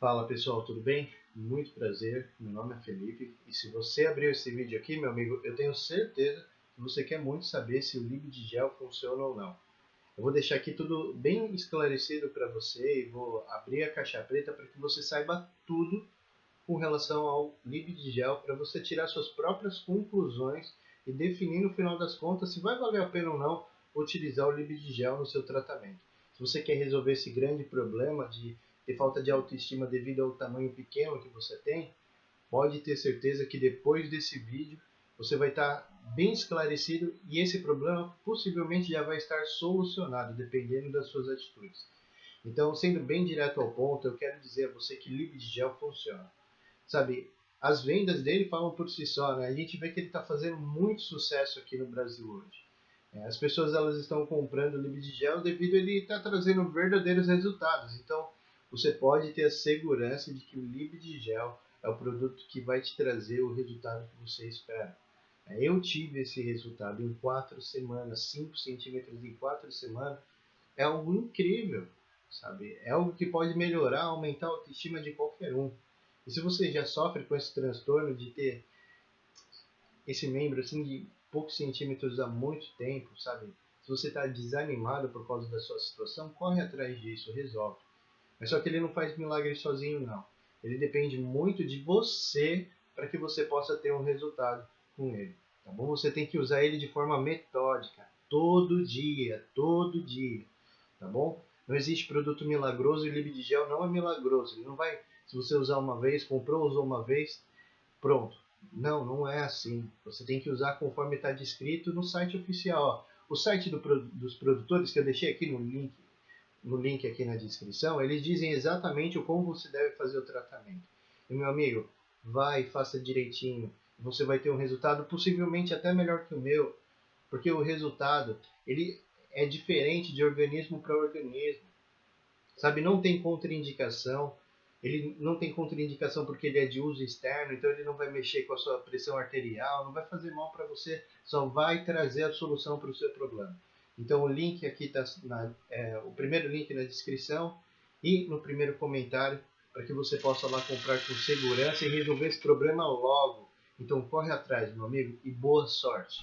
Fala pessoal, tudo bem? Muito prazer, meu nome é Felipe e se você abriu esse vídeo aqui, meu amigo, eu tenho certeza que você quer muito saber se o LibDgel funciona ou não. Eu vou deixar aqui tudo bem esclarecido para você e vou abrir a caixa preta para que você saiba tudo com relação ao LibDgel para você tirar suas próprias conclusões e definir no final das contas se vai valer a pena ou não utilizar o LibDgel no seu tratamento. Se você quer resolver esse grande problema de ter falta de autoestima devido ao tamanho pequeno que você tem, pode ter certeza que depois desse vídeo você vai estar bem esclarecido e esse problema possivelmente já vai estar solucionado, dependendo das suas atitudes. Então, sendo bem direto ao ponto, eu quero dizer a você que Libdigel funciona. Sabe, as vendas dele falam por si só, né? A gente vê que ele está fazendo muito sucesso aqui no Brasil hoje. É, as pessoas elas estão comprando o Libdigel devido a ele estar tá trazendo verdadeiros resultados. Então, você pode ter a segurança de que o Libdigel é o produto que vai te trazer o resultado que você espera. É, eu tive esse resultado em 4 semanas, 5 centímetros em 4 semanas. É algo incrível, sabe? É algo que pode melhorar, aumentar a autoestima de qualquer um. E se você já sofre com esse transtorno de ter esse membro assim de poucos centímetros há muito tempo, sabe? Se você está desanimado por causa da sua situação, corre atrás disso, resolve. Mas só que ele não faz milagre sozinho, não. Ele depende muito de você para que você possa ter um resultado com ele. Tá bom? Você tem que usar ele de forma metódica, todo dia, todo dia. Tá bom? Não existe produto milagroso e o Libdigel não é milagroso. Ele não vai, se você usar uma vez, comprou, usou uma vez, pronto. Não, não é assim. Você tem que usar conforme está descrito no site oficial. Ó. O site do, dos produtores, que eu deixei aqui no link, no link aqui na descrição, eles dizem exatamente como você deve fazer o tratamento. E meu amigo, vai, faça direitinho. Você vai ter um resultado possivelmente até melhor que o meu, porque o resultado ele é diferente de organismo para organismo. Sabe, não tem contraindicação. Ele não tem contraindicação porque ele é de uso externo, então ele não vai mexer com a sua pressão arterial, não vai fazer mal para você, só vai trazer a solução para o seu problema. Então o link aqui está é, o primeiro link na descrição e no primeiro comentário para que você possa lá comprar com segurança e resolver esse problema logo. Então corre atrás, meu amigo, e boa sorte.